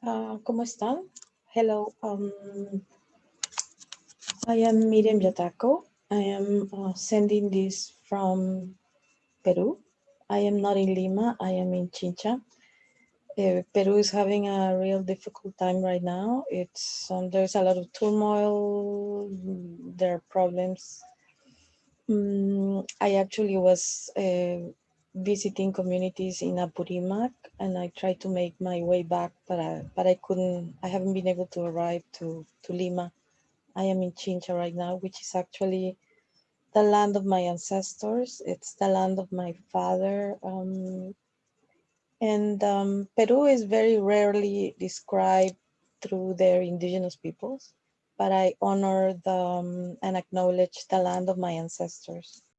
Uh, ¿Cómo están? Hello. Um, I am Miriam Yataco. I am uh, sending this from Peru. I am not in Lima. I am in Chincha. Uh, Peru is having a real difficult time right now. It's um, there's a lot of turmoil. There are problems. Um, I actually was uh, visiting communities in Apurimac and I tried to make my way back, but I, but I couldn't, I haven't been able to arrive to, to Lima. I am in Chincha right now, which is actually the land of my ancestors. It's the land of my father. Um, and um, Peru is very rarely described through their indigenous peoples, but I honor the, um, and acknowledge the land of my ancestors.